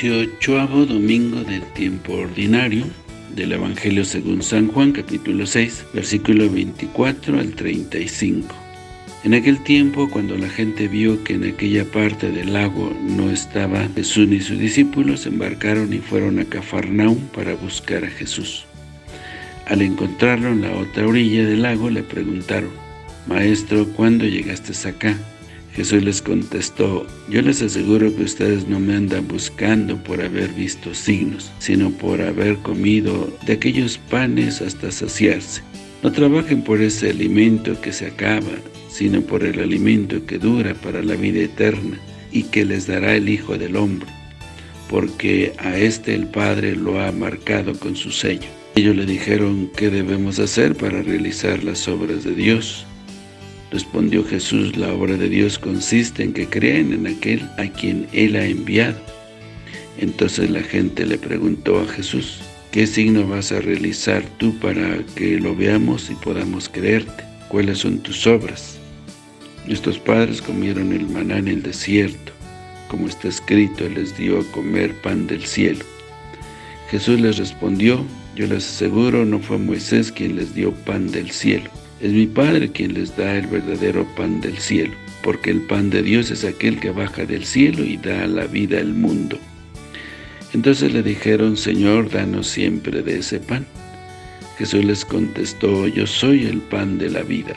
18 domingo del tiempo ordinario del Evangelio según San Juan, capítulo 6, versículo 24 al 35. En aquel tiempo, cuando la gente vio que en aquella parte del lago no estaba Jesús ni sus discípulos, embarcaron y fueron a Cafarnaum para buscar a Jesús. Al encontrarlo en la otra orilla del lago, le preguntaron, Maestro, ¿cuándo llegaste acá? Jesús les contestó, yo les aseguro que ustedes no me andan buscando por haber visto signos, sino por haber comido de aquellos panes hasta saciarse. No trabajen por ese alimento que se acaba, sino por el alimento que dura para la vida eterna y que les dará el Hijo del Hombre, porque a este el Padre lo ha marcado con su sello. Ellos le dijeron, ¿qué debemos hacer para realizar las obras de Dios? Respondió Jesús, la obra de Dios consiste en que crean en aquel a quien Él ha enviado. Entonces la gente le preguntó a Jesús, ¿qué signo vas a realizar tú para que lo veamos y podamos creerte? ¿Cuáles son tus obras? Nuestros padres comieron el maná en el desierto, como está escrito, les dio a comer pan del cielo. Jesús les respondió, yo les aseguro, no fue Moisés quien les dio pan del cielo, es mi Padre quien les da el verdadero pan del cielo, porque el pan de Dios es aquel que baja del cielo y da la vida al mundo. Entonces le dijeron, Señor, danos siempre de ese pan. Jesús les contestó, yo soy el pan de la vida.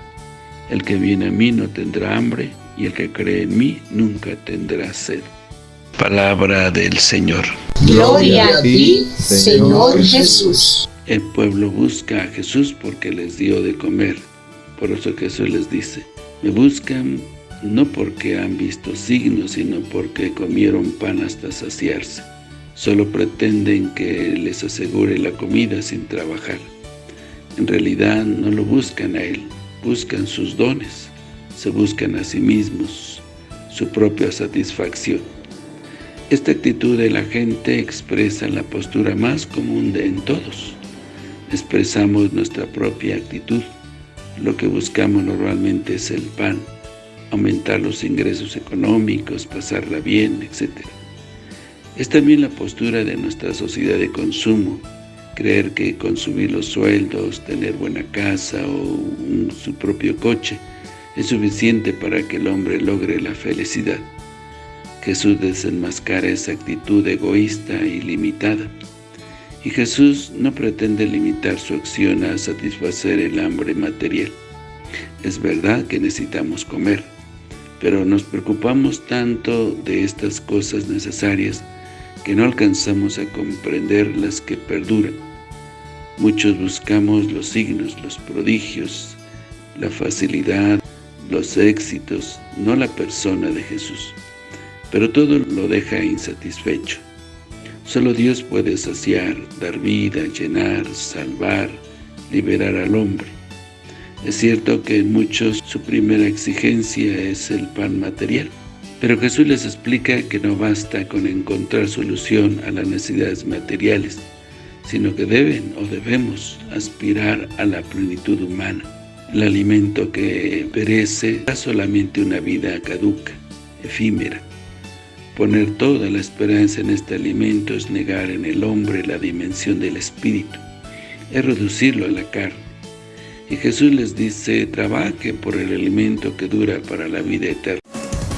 El que viene a mí no tendrá hambre, y el que cree en mí nunca tendrá sed. Palabra del Señor. Gloria a ti, Señor Jesús. El pueblo busca a Jesús porque les dio de comer. Por eso Jesús les dice, me buscan no porque han visto signos, sino porque comieron pan hasta saciarse. Solo pretenden que les asegure la comida sin trabajar. En realidad no lo buscan a Él, buscan sus dones, se buscan a sí mismos, su propia satisfacción. Esta actitud de la gente expresa la postura más común de en todos. Expresamos nuestra propia actitud, lo que buscamos normalmente es el pan, aumentar los ingresos económicos, pasarla bien, etc. Es también la postura de nuestra sociedad de consumo, creer que consumir los sueldos, tener buena casa o su propio coche es suficiente para que el hombre logre la felicidad. Jesús desenmascara esa actitud egoísta y limitada. Y Jesús no pretende limitar su acción a satisfacer el hambre material. Es verdad que necesitamos comer, pero nos preocupamos tanto de estas cosas necesarias que no alcanzamos a comprender las que perduran. Muchos buscamos los signos, los prodigios, la facilidad, los éxitos, no la persona de Jesús. Pero todo lo deja insatisfecho. Solo Dios puede saciar, dar vida, llenar, salvar, liberar al hombre. Es cierto que en muchos su primera exigencia es el pan material, pero Jesús les explica que no basta con encontrar solución a las necesidades materiales, sino que deben o debemos aspirar a la plenitud humana. El alimento que perece da solamente una vida caduca, efímera. Poner toda la esperanza en este alimento es negar en el hombre la dimensión del espíritu, es reducirlo a la carne. Y Jesús les dice, trabajen por el alimento que dura para la vida eterna.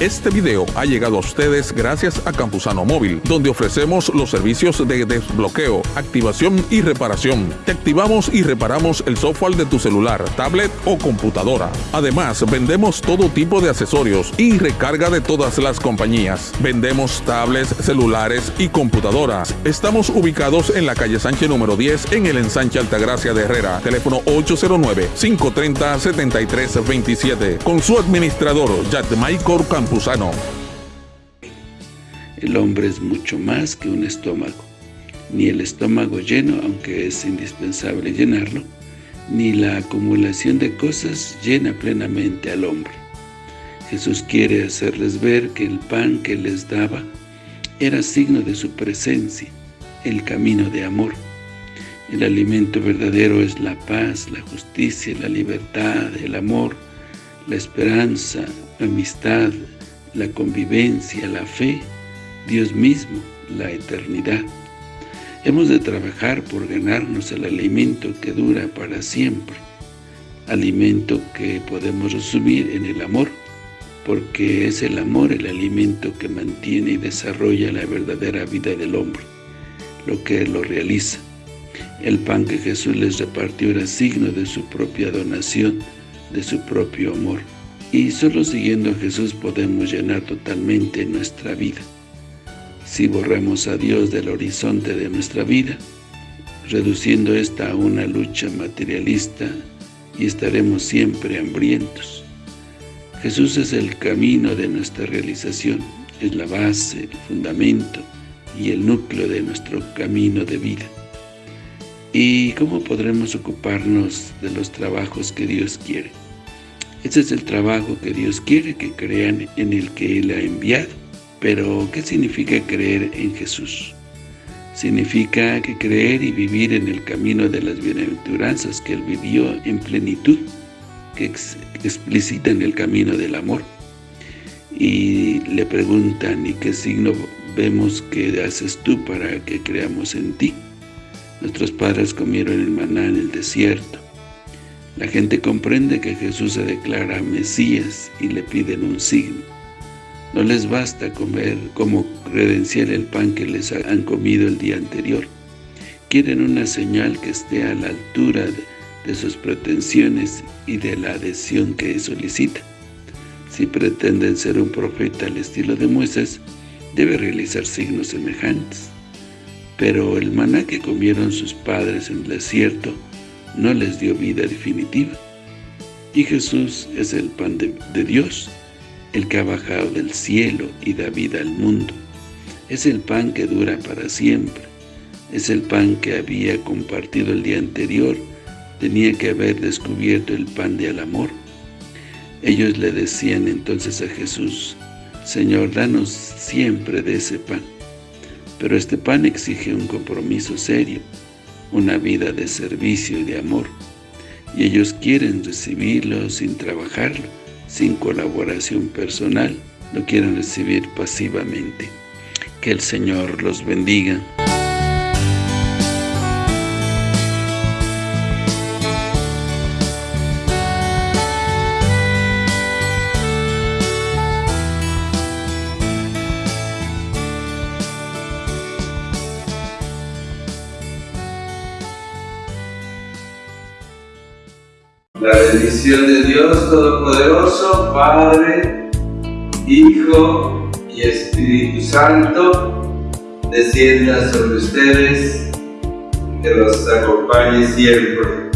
Este video ha llegado a ustedes gracias a Campusano Móvil, donde ofrecemos los servicios de desbloqueo, activación y reparación. Te activamos y reparamos el software de tu celular, tablet o computadora. Además, vendemos todo tipo de accesorios y recarga de todas las compañías. Vendemos tablets, celulares y computadoras. Estamos ubicados en la calle Sánchez número 10 en el ensanche Altagracia de Herrera. Teléfono 809-530-7327. Con su administrador, Yatmaicor El hombre es mucho más que un estómago. Ni el estómago lleno, aunque es indispensable llenarlo, ni la acumulación de cosas llena plenamente al hombre. Jesús quiere hacerles ver que el pan que les daba era signo de su presencia, el camino de amor. El alimento verdadero es la paz, la justicia, la libertad, el amor, la esperanza, la amistad, la convivencia, la fe, Dios mismo, la eternidad. Hemos de trabajar por ganarnos el alimento que dura para siempre, alimento que podemos resumir en el amor, porque es el amor el alimento que mantiene y desarrolla la verdadera vida del hombre, lo que lo realiza. El pan que Jesús les repartió era signo de su propia donación, de su propio amor. Y solo siguiendo a Jesús podemos llenar totalmente nuestra vida. Si borramos a Dios del horizonte de nuestra vida, reduciendo esta a una lucha materialista, y estaremos siempre hambrientos. Jesús es el camino de nuestra realización, es la base, el fundamento y el núcleo de nuestro camino de vida. ¿Y cómo podremos ocuparnos de los trabajos que Dios quiere? Ese es el trabajo que Dios quiere, que crean en el que Él ha enviado. Pero, ¿qué significa creer en Jesús? Significa que creer y vivir en el camino de las bienaventuranzas que Él vivió en plenitud, que explicitan el camino del amor. Y le preguntan, ¿y qué signo vemos que haces tú para que creamos en ti? Nuestros padres comieron el maná en el desierto. La gente comprende que Jesús se declara Mesías y le piden un signo. No les basta comer como credencial el pan que les han comido el día anterior. Quieren una señal que esté a la altura de, sus pretensiones y de la adhesión que solicita. Si pretenden ser un profeta al estilo de Moisés, debe realizar signos semejantes. Pero el maná que comieron sus padres en el desierto no les dio vida definitiva. Y Jesús es el pan de, Dios, el que ha bajado del cielo y da vida al mundo. Es el pan que dura para siempre. Es el pan que había compartido el día anterior. Tenía que haber descubierto el pan del amor. Ellos le decían entonces a Jesús, Señor, danos siempre de ese pan. Pero este pan exige un compromiso serio, una vida de servicio y de amor. Y ellos quieren recibirlo sin trabajarlo, sin colaboración personal, lo quieren recibir pasivamente. Que el Señor los bendiga. La bendición de Dios Todopoderoso, Padre, Hijo y Espíritu Santo, descienda sobre ustedes, que los acompañe siempre.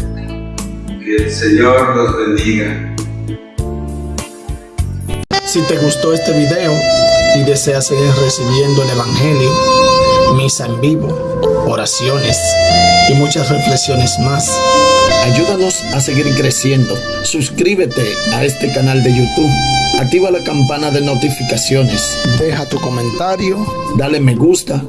Que el Señor los bendiga. Si te gustó este video y deseas seguir recibiendo el Evangelio, misa en vivo, oraciones y muchas reflexiones más, ayúdanos a seguir creciendo. Suscríbete a este canal de YouTube. Activa la campana de notificaciones. Deja tu comentario. Dale me gusta.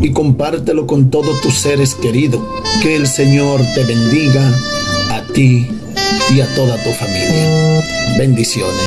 Y compártelo con todos tus seres queridos. Que el Señor te bendiga a ti y a toda tu familia. Bendiciones.